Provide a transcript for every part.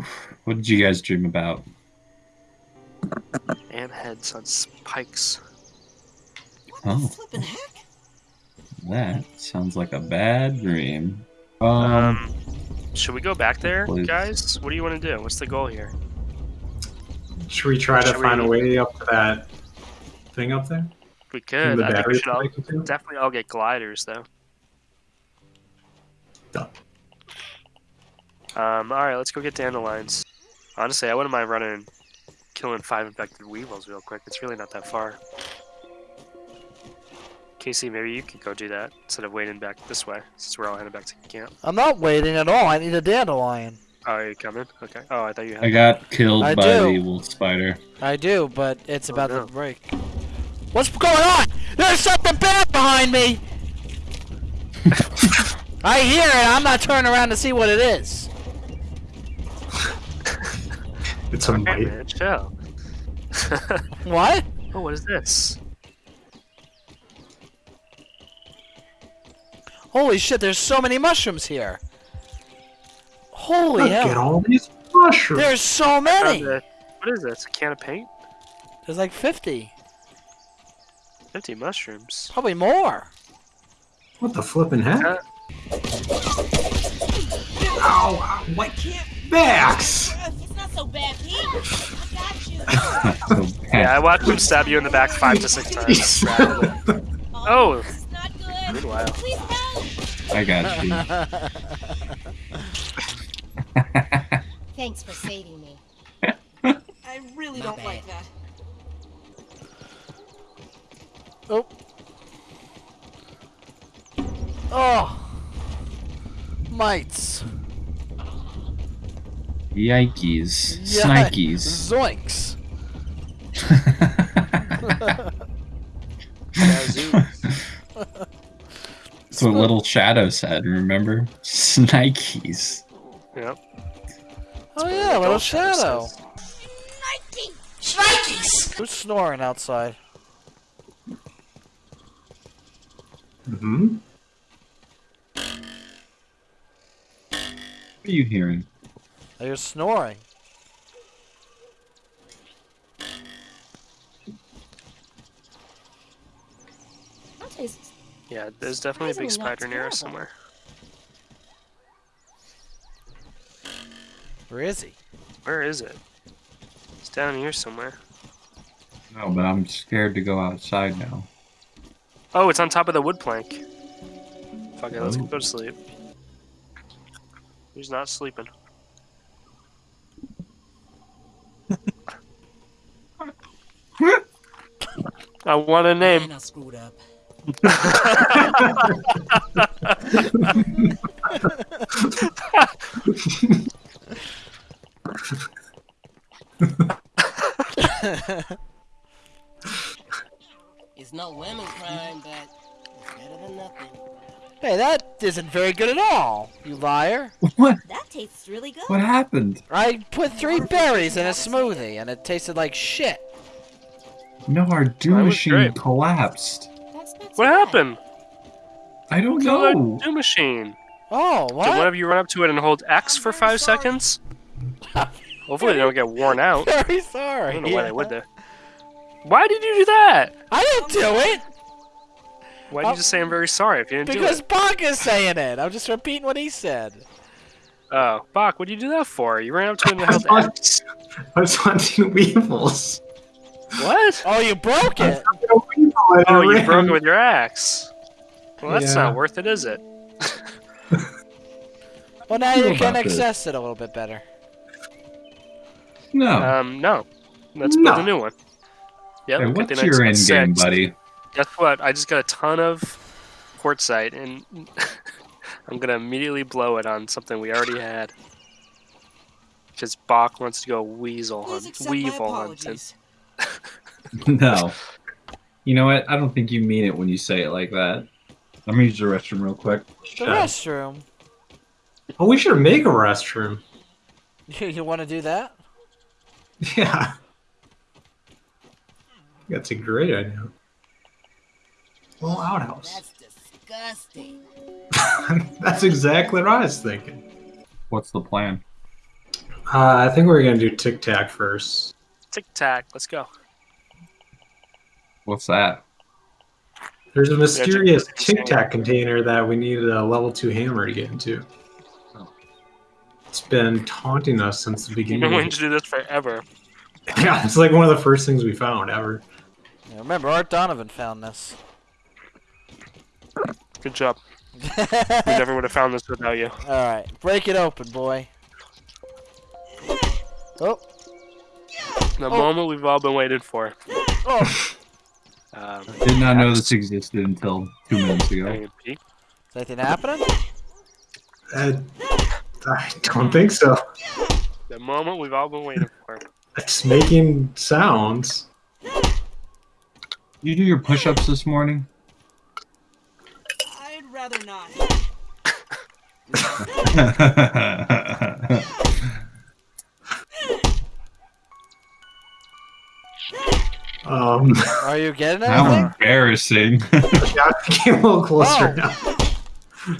Oof. What did you guys dream about? And heads on spikes. Oh, Flippin' heck? that sounds like a bad dream. Um, Um, should we go back there, please. guys? What do you want to do? What's the goal here? Should we try to Should find we- a way up to that thing up there? We could. the I think we should all, definitely all get gliders, though. Done. Um, alright, let's go get dandelions. Honestly, I wouldn't mind running and killing five infected weevils real quick. It's really not that far. Casey, maybe you could go do that instead of waiting back this way, since we're all heading back to camp. I'm not waiting at all. I need a dandelion. Oh, are you coming? Okay. Oh, I thought you had. I got killed I by do. the wolf spider. I do, but it's Oh, about no. to break. What's going on? There's something bad behind me! I hear it. I'm not turning around to see what it is. It's a Hey, man, chill. What? oh, what is this? Holy shit, there's so many mushrooms here. Holy Look at all these mushrooms. There's so Found many. a- what is this? A can of paint? There's like 50. 50 mushrooms. Probably more. What the flipping heck? Uh, Ow! can't Max! It's not so bad, Pete. I got you. So Yeah, I watched him stab you in the back five to six times. Jeez. Oh. This is not good. Meanwhile. Please help. I got you. Thanks for saving me. I really My don't bad. like that. Oh. Oh. Mites. Yikes. Yeah. Snikes. Zoinks. Yazoo. That's what little Shadow said, remember? Snikes. Yep. Oh yeah, little Adult shadow. Snikes! Who's snoring outside? Mm-hmm. What are you hearing? Oh, They're snoring. Yeah, there's definitely a big spider near us somewhere. Where is he? Where is it? It's down here somewhere. No, but I'm scared to go outside now. Oh, it's on top of the wood plank. Fuck it, let's Oh. go to sleep. Who's not sleeping? I want a name. Man, I screwed up. It's no lemon crime, but it's better than nothing. Hey, that isn't very good at all, you liar. What? That tastes really good. What happened? I put three berries in a smoothie and it tasted like shit. No, our do Mine machine great. collapsed. That's not What bad. happened? I don't Kill that know. do machine. Oh, Did one what? of you run up to it and hold X for five seconds? Hopefully they don't get worn out. Very sorry. I sorry. don't know why they would though. Why did you do that? I didn't do it Why did you oh. just say I'm very sorry if you didn't because do it? Bach is saying it. I'm just repeating what he said. Oh, Bach, what did you do that for? You ran up to it and held was, X. I was hunting weevils. What? Oh, you broke it. A weevil and Oh, you broke it with your axe. Well, that's Yeah. not worth it, is it? Well, now you can access it a little bit better. No. Um, no. Let's build No. a new one. Yep. hey, what's your end game, six. buddy? Guess what? I just got a ton of quartzite, and I'm gonna immediately blow it on something we already had. Because Bach wants to go weasel Please hunt, accept my weevil hunting. Apologies. no. You know what? I don't think you mean it when you say it like that. Let me use the restroom real quick. The Yeah. restroom. Oh, we should make a restroom. You, you want to do that? Yeah. That's a great idea. Little outhouse. That's disgusting. That's exactly what I was thinking. What's the plan? Uh, I think we're gonna do tic tac first. Tic tac. Let's go. What's that? There's a mysterious check this tic tac container that we need a level two hammer to get into. Oh. It's been taunting us since the You've beginning. been of wanting to do this forever. Yeah, it's like one of the first things we found ever. Yeah, remember, Art Donovan found this. Good job. We never would have found this without you. Alright, break it open, boy. Oh, The oh. moment we've all been waiting for. oh. Um, Did not know this existed until two minutes ago. having. Is anything happening? Uh, I don't think so. The moment we've all been waiting for. It's making sounds. You do your push-ups this morning? I'd rather not. you getting How embarrassing. yeah, I came a little closer Oh. now.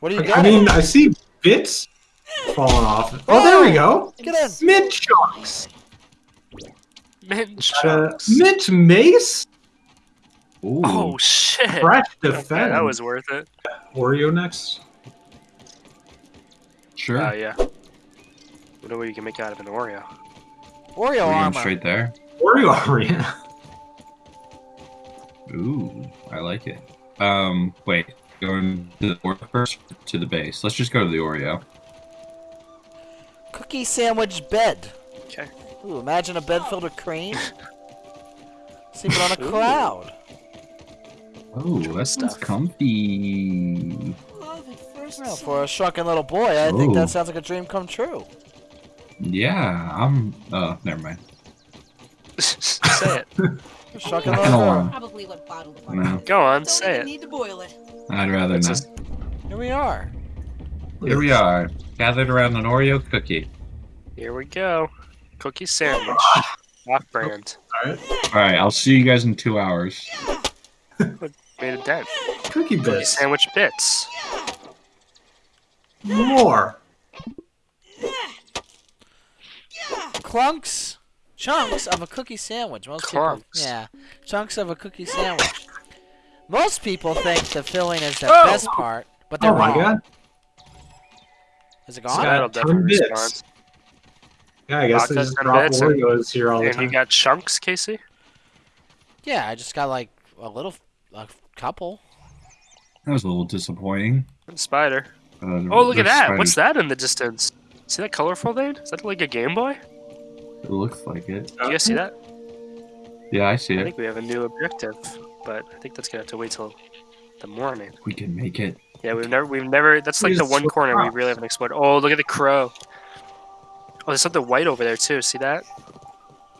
What do you I mean, I see bits falling off. Oh, there we go. Get in. Mint chunks. Mint Uh, chunks. mint mace. Ooh. Oh shit! Fresh Okay, defense. that was worth it. Oreo next. sure. Oh yeah. What do you can make out of an Oreo? Oreo We're going armor. straight there. Oreo Oreo. Ooh, I like it. Um, wait, going to the Oreo first to the base. Let's just go to the Oreo. Cookie sandwich bed. Okay. Ooh, imagine a bed filled with cream. Sleeping on a cloud. Oh, that sounds stuff. comfy. Love first Well, for a shrunken little boy, I think that sounds like a dream come true. Yeah, I'm. Oh, never mind. Say it. A shrunken Not little gonna Probably what bottled water. No, Go on, Don't say even it. need to boil it. I'd rather It's not. just- Here we are. Here we are, gathered around an Oreo cookie. Here we go. Cookie sandwich. Off brand. All right. All right, I'll see you guys in two hours. Made a dent. Cookie Cookie bits. sandwich bits. More. Clunks. Chunks of a cookie sandwich. Most Clunks. people. Yeah. Chunks of a cookie sandwich. Most people think the filling is the Oh! best part, but they're Oh my wrong. god. Is it It's gone? got That'll definitely 10 bits. respond. Yeah, I guess they just drop bits, and- Oreos here all the time. And you got chunks, Casey? Yeah, I just got like a little, a couple. That was a little disappointing. And spider. Uh, Oh, look at there's that. What's that in the distance? See that colorful thing? Is that like a Game Boy? It looks like it. You guys see that? Yeah, I see I it. I think we have a new objective, but I think that's gonna have to wait till the morning. We can make it. Yeah, we've never, we've never. That's like the one switched corner we really haven't explored. Oh, look at the crow. Oh, there's something white over there too. See that?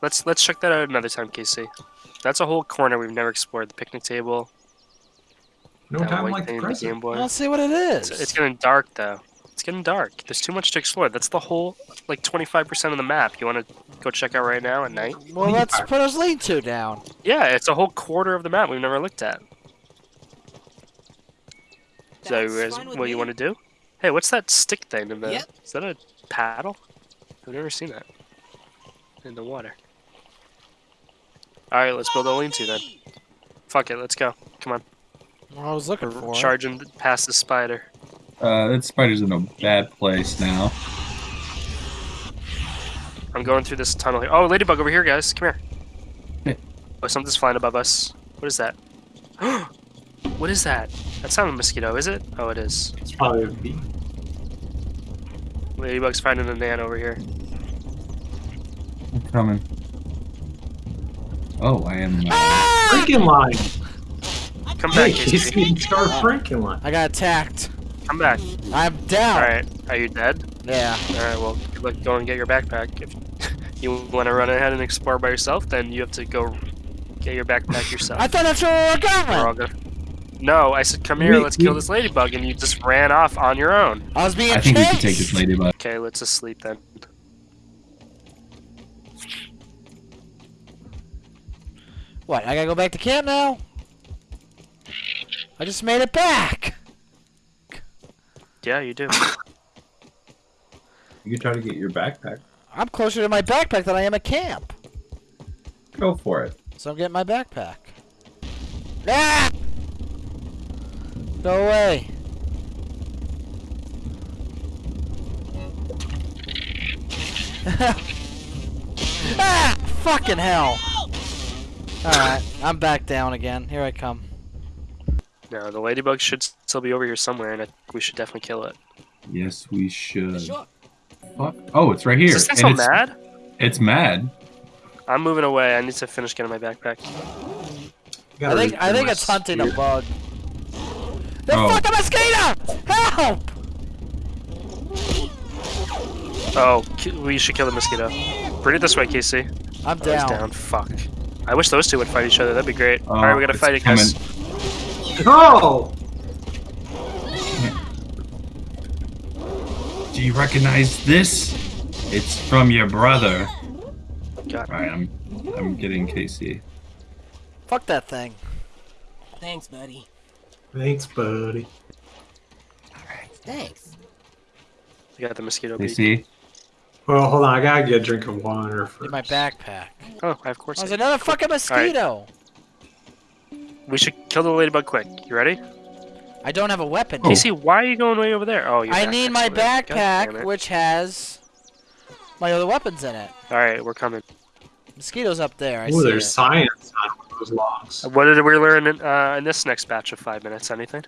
Let's let's check that out another time, Casey. That's a whole corner we've never explored. The picnic table, No that time like thing, the the present. Game Boy. Let's see what it is. It's, it's getting dark though. It's getting dark. There's too much to explore. That's the whole like 25% of the map. You want to go check out right now at night? well, let's put us lean to down. Yeah, it's a whole quarter of the map we've never looked at. So, That's guys, fine with what you me. want to do? Hey, what's that stick thing in the? Yep. Is that a paddle? I've never seen that in the water. All right, let's build a lean-to then. Fuck it, let's go. Come on, I was looking for. we're it. charging past the spider. Uh, that spider's in a bad place now. I'm going through this tunnel here. Oh, ladybug over here, guys. Come here. Hey. Oh, something's flying above us. What is that? what is that? That's not a mosquito, is it? Oh, it is. It's probably a bee. Ladybug's finding a nan over here. I'm coming. Oh, I am. Uh, Franken line. Come Hey, back, Casey. Casey, start Franken line. I got attacked. Come back. I'm down. All right. Are you dead? Yeah. All right. Well, good luck. Go and get your backpack. If you want to run ahead and explore by yourself, then you have to go get your backpack yourself. I thought that's where we were We're all going. gonna. No, I said come here. Wait, Let's kill this ladybug, and you just ran off on your own. I was being I think we chased. can take this ladybug. Okay, let's just sleep then. What? I gotta go back to camp now? I just made it back. Yeah, you do. You can try to get your backpack. I'm closer to my backpack than I am a camp. Go for it. So I'm getting my backpack. Ah! Go away. ah! Fucking hell. Alright, I'm back down again. Here I come. No, the ladybug should still be over here somewhere, and I, we should definitely kill it. Yes, we should. Sure. Fuck. Oh, it's right here. Is this thing and so it's, mad? It's mad. I'm moving away. I need to finish getting my backpack. I think I think it's hunting a bug. The Oh. fucking mosquito! Help! Oh, we should kill the mosquito. Bring it this way, Casey. I'm Oh, he's down. down. Fuck. I wish those two would fight each other. That'd be great. Oh, All right, we gotta oh, fight it, guys. Oh! Do you recognize this? It's from your brother. God. Alright, I'm I'm getting Casey. Fuck that thing. Thanks, buddy. Thanks, buddy. Alright, thanks. We got the mosquito beat. Casey. Well, hold on. I gotta get a drink of water first. In my backpack. Oh, of course. There's another fucking mosquito. We should kill the ladybug quick. You ready? I don't have a weapon. Oh. Casey, why are you going way over there? Oh, your I need my backpack's over there. God damn backpack, which has my other weapons in it. All right, we're coming. Mosquitoes up there. I Ooh, see there's it. science on those logs. What did we learn in, uh, in this next batch of five minutes? Anything?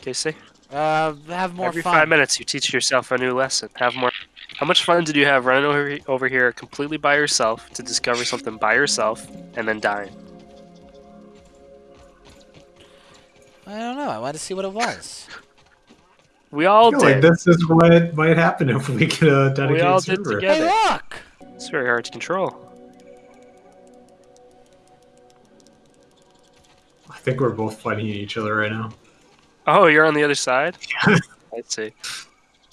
Casey? Uh, have more Every fun. five minutes, you teach yourself a new lesson. Have more. How much fun did you have running over, over here completely by yourself to discover something by yourself and then dying? I don't know. I wanted to see what it was. We all I feel like did. this is what might happen if we get a dedicated we all did server. hey, look! It's very hard to control. I think we're both fighting each other right now. Oh, you're on the other side. I see.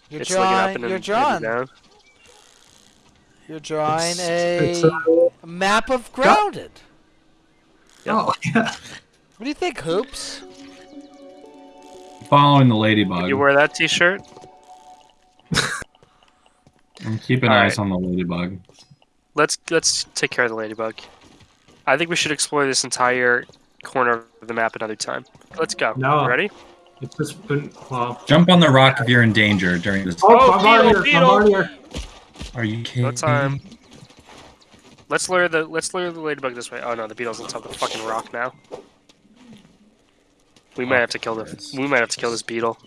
You're it's looking up drawing. and You're drawing. You're drawing It's, a uh, map of grounded. Oh, yeah. What do you think, Hoops? Following the ladybug. You wear that T-shirt? I'm keeping All eyes right. on the ladybug. Let's let's take care of the ladybug. I think we should explore this entire corner of the map another time. Let's go. No. You ready? It's just been, well. Jump on the rock if you're in danger during this. Oh, Oh, I'm beetle, here. I'm here. Are you kidding? No time. Let's lure the let's lure the ladybug this way. Oh no, the beetle's on top of the fucking rock now. We might have to kill the we might have to kill this beetle.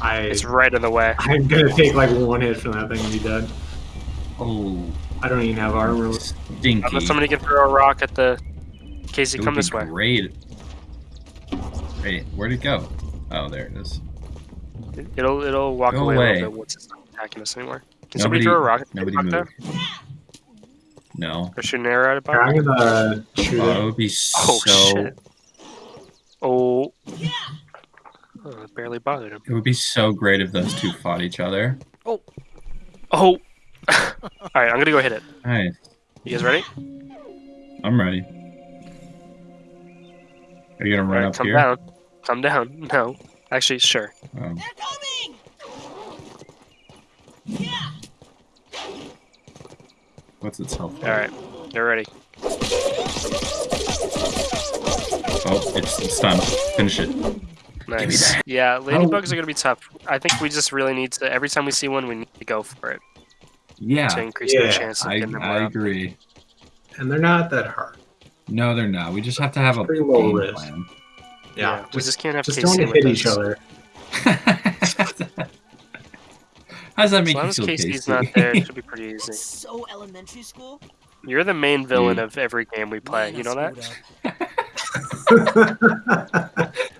I, It's right in the way. I'm gonna take like one hit from that thing and be dead. Oh, I don't even have armor. stinky. Unless somebody can throw a rock at the Casey, It would come be this way. Great. Wait, where'd it go? Oh, there it is. It'll it'll walk Go away, away. a little bit once it's not attacking us anymore. Can somebody throw a rock nobody rock move. there? No. Or shoot an arrow at it? Yeah, I'm gonna shoot Oh, it it. would be Oh so. shit. Oh. Oh, it barely bothered him. It would be so great if those two fought each other. Oh. Oh. Alright, I'm gonna go hit it. Nice. You guys ready? I'm ready. Are you gonna run Alright, up come here? down. Come down. No. Actually, sure. Oh. They're coming! Yeah! What's its health? Alright. You're ready. Oh, it's, it's stunned. Finish it. Nice. Yeah, ladybugs are gonna be tough. I think we just really need to every time we see one we need to go for it Yeah. to increase Yeah, our chance of I, getting them I up. agree. And they're not that hard. No, they're not. We just have to have a Pretty low game risk. plan. Yeah. we just can't have just Casey don't with hit each us. other. How does that As make long you as feel, Casey's not there, it should be pretty easy. So elementary school. You're the main villain Mm. of every game we play. Man, You know that? screwed up.